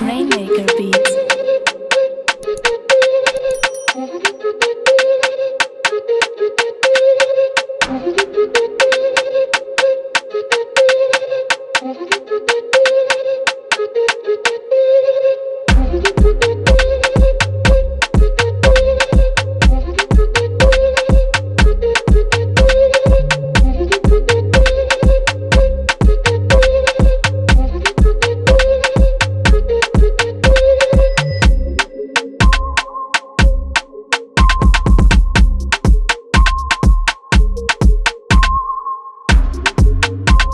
Rainmaker Beats. Rainmaker Beats.